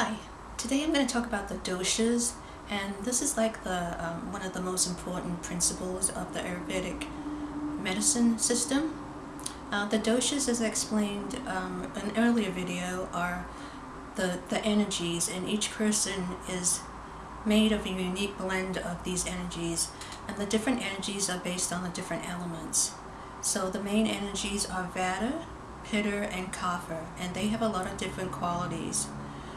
Hi, today I'm going to talk about the doshas and this is like the um, one of the most important principles of the Ayurvedic medicine system. Uh, the doshas as I explained um, in an earlier video are the, the energies and each person is made of a unique blend of these energies and the different energies are based on the different elements. So the main energies are Vata, Pitta and Kapha and they have a lot of different qualities.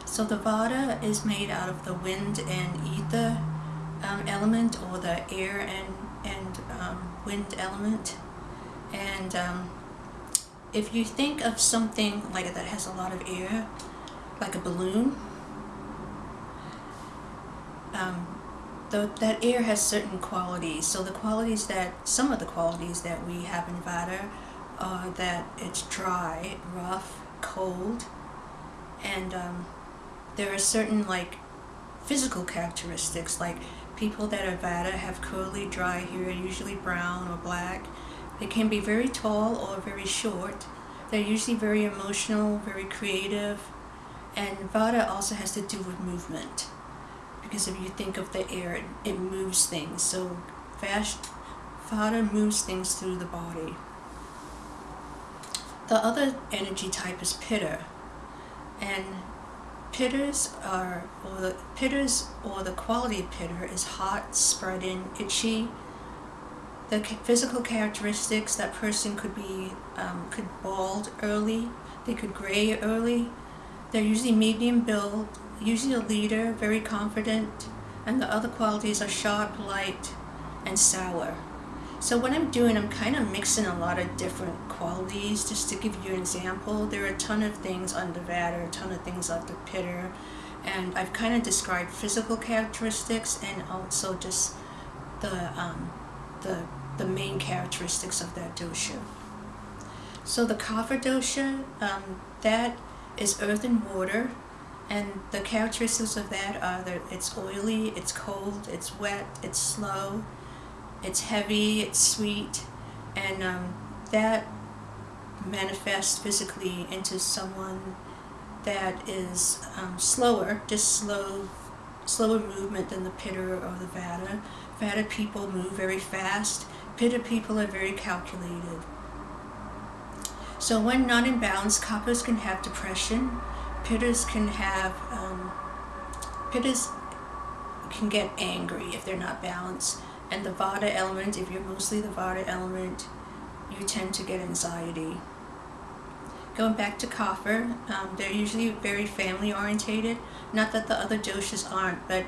So the Vata is made out of the wind and ether um, element or the air and, and um, wind element. And um, if you think of something like that has a lot of air, like a balloon, um, the, that air has certain qualities. So the qualities that, some of the qualities that we have in Vata are that it's dry, rough, cold, and um, there are certain like physical characteristics like people that are Vata have curly dry hair usually brown or black. They can be very tall or very short. They're usually very emotional very creative. And Vata also has to do with movement because if you think of the air it, it moves things. So fast Vata moves things through the body. The other energy type is Pitta. And Pittas are, or the pittas or the quality of pitta is hot, spreading, itchy. The physical characteristics, that person could be, um, could bald early, they could gray early. They're usually medium build, usually a leader, very confident, and the other qualities are sharp, light, and sour. So what I'm doing, I'm kind of mixing a lot of different qualities. Just to give you an example, there are a ton of things under Vata, a ton of things on the Pitta. and I've kind of described physical characteristics and also just the, um, the, the main characteristics of that dosha. So the Kapha dosha, um, that is earth and water, and the characteristics of that are that it's oily, it's cold, it's wet, it's slow, it's heavy, it's sweet, and um, that manifests physically into someone that is um, slower, just slow, slower movement than the Pitta or the Vata. Vata people move very fast. Pitta people are very calculated. So when not in balance, Kaphas can have depression. Pittas can have, um, can get angry if they're not balanced. And the Vata element, if you're mostly the Vata element, you tend to get anxiety. Going back to Kapha, um, they're usually very family orientated. Not that the other doshas aren't, but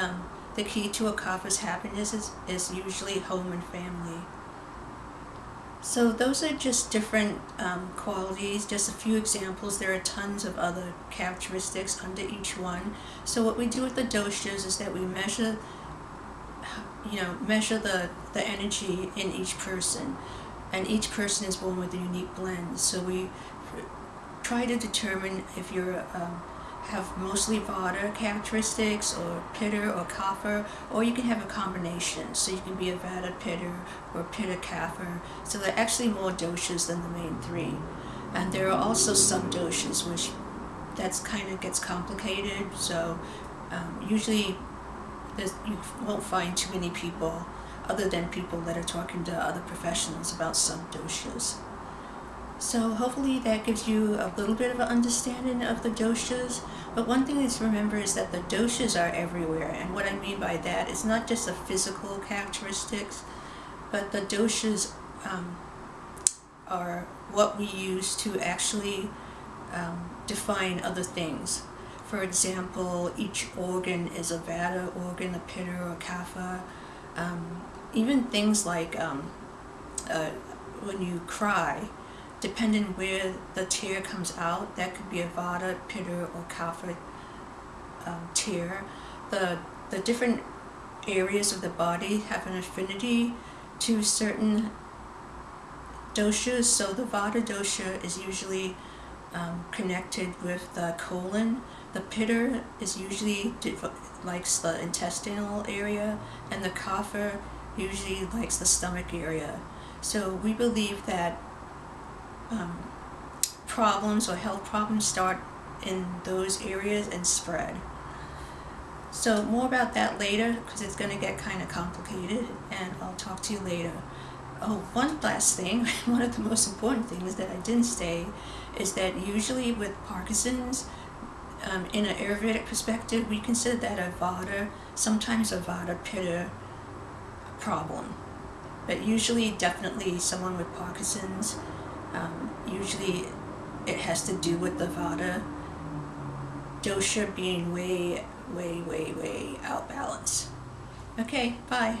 um, the key to a Kapha's happiness is, is usually home and family. So those are just different um, qualities, just a few examples. There are tons of other characteristics under each one. So what we do with the doshas is that we measure you know, measure the, the energy in each person. And each person is born with a unique blend. So we try to determine if you um, have mostly Vata characteristics or Pitta or Kapha, or you can have a combination. So you can be a Vata Pitta or Pitta Kapha. So there are actually more doshas than the main three. And there are also sub-doshas, which that's kind of gets complicated. So um, usually there's, you won't find too many people other than people that are talking to other professionals about sub-doshas. So hopefully that gives you a little bit of an understanding of the doshas. But one thing to remember is that the doshas are everywhere. And what I mean by that is not just the physical characteristics, but the doshas um, are what we use to actually um, define other things. For example, each organ is a Vata organ, a Pitta or a Kapha. Um, even things like um, uh, when you cry, depending where the tear comes out, that could be a Vata, Pitta, or Kapha um, tear. The, the different areas of the body have an affinity to certain doshas. So the Vata dosha is usually um, connected with the colon. The Pitta is usually likes the intestinal area and the kapha usually likes the stomach area. So we believe that um, problems or health problems start in those areas and spread. So more about that later because it's going to get kind of complicated and I'll talk to you later. Oh, one last thing, one of the most important things that I didn't say is that usually with Parkinson's, um, in an Ayurvedic perspective, we consider that a Vata, sometimes a Vata Pitta problem. But usually, definitely someone with Parkinson's, um, usually it has to do with the Vata dosha being way, way, way, way out balance. Okay, bye.